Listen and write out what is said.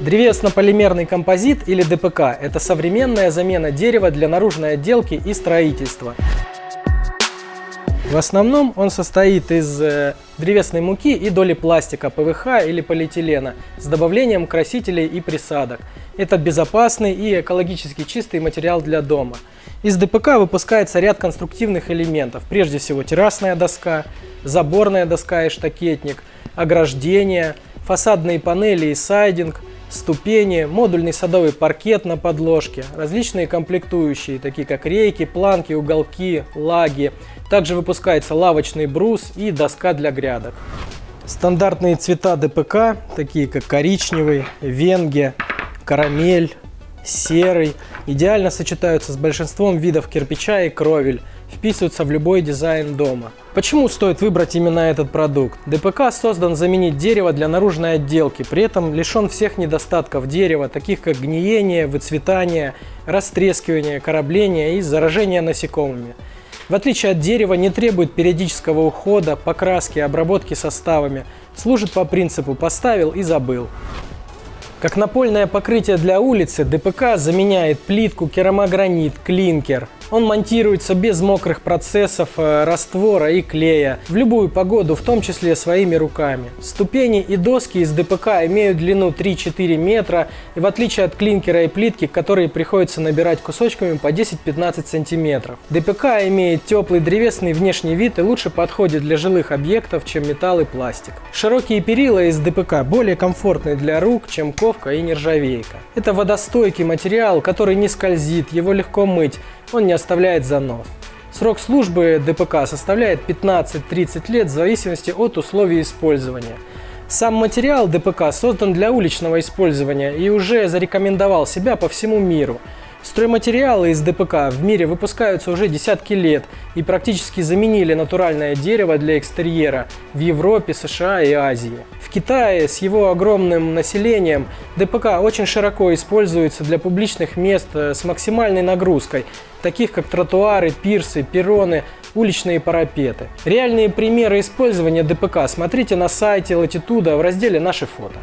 Древесно-полимерный композит или ДПК – это современная замена дерева для наружной отделки и строительства. В основном он состоит из э, древесной муки и доли пластика, ПВХ или полиэтилена с добавлением красителей и присадок. Это безопасный и экологически чистый материал для дома. Из ДПК выпускается ряд конструктивных элементов, прежде всего террасная доска, заборная доска и штакетник, ограждение, фасадные панели и сайдинг, ступени, модульный садовый паркет на подложке, различные комплектующие, такие как рейки, планки, уголки, лаги. Также выпускается лавочный брус и доска для грядок. Стандартные цвета ДПК, такие как коричневый, венге, карамель, серый, идеально сочетаются с большинством видов кирпича и кровель, вписываются в любой дизайн дома. Почему стоит выбрать именно этот продукт? ДПК создан заменить дерево для наружной отделки, при этом лишен всех недостатков дерева, таких как гниение, выцветание, растрескивание, корабление и заражение насекомыми. В отличие от дерева, не требует периодического ухода, покраски, обработки составами, служит по принципу «поставил и забыл». Как напольное покрытие для улицы, ДПК заменяет плитку, керамогранит, клинкер – он монтируется без мокрых процессов, э, раствора и клея, в любую погоду, в том числе своими руками. Ступени и доски из ДПК имеют длину 3-4 метра, и в отличие от клинкера и плитки, которые приходится набирать кусочками по 10-15 сантиметров. ДПК имеет теплый древесный внешний вид и лучше подходит для жилых объектов, чем металл и пластик. Широкие перила из ДПК более комфортны для рук, чем ковка и нержавейка. Это водостойкий материал, который не скользит, его легко мыть, он не оставляет занос. Срок службы ДПК составляет 15-30 лет в зависимости от условий использования. Сам материал ДПК создан для уличного использования и уже зарекомендовал себя по всему миру – Стройматериалы из ДПК в мире выпускаются уже десятки лет и практически заменили натуральное дерево для экстерьера в Европе, США и Азии. В Китае с его огромным населением ДПК очень широко используется для публичных мест э, с максимальной нагрузкой, таких как тротуары, пирсы, перроны, уличные парапеты. Реальные примеры использования ДПК смотрите на сайте Latitude в разделе «Наши фото».